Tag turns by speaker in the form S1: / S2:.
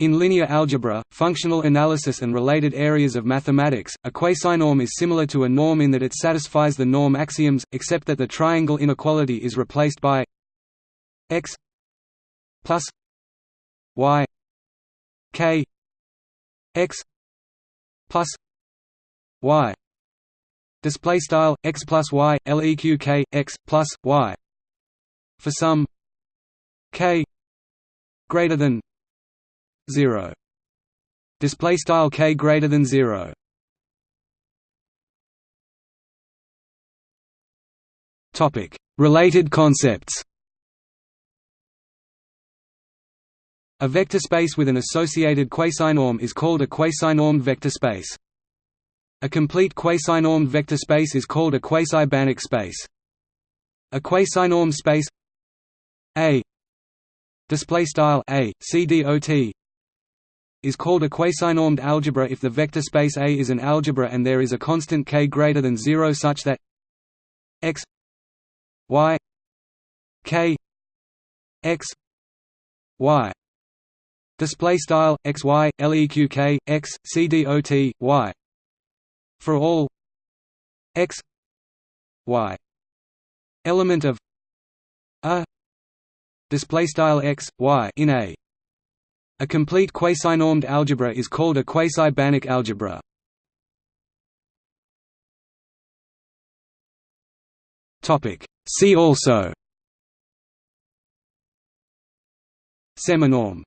S1: In linear algebra, functional analysis and related areas of mathematics, a quasinorm is similar to a norm in that it satisfies the norm axioms, except that the triangle inequality is replaced by x plus y k x plus y. Display style x plus y leq k x plus y. For some k greater than 0 display style k greater than 0 topic. Related concepts. A vector space with an associated quasinorm is called a quasinormed vector space. A complete quasinormed vector space is called a quasi-Banach space. A quasinormed space a display style a cdot is called a quasinormed algebra if the vector space A is an algebra and there is a constant k greater than 0 such that x y k x y display style x y leq k x cdot y for all x y element of a display style x y in a a complete quasinormed algebra is called a quasi-Banach algebra. See also. Seminorm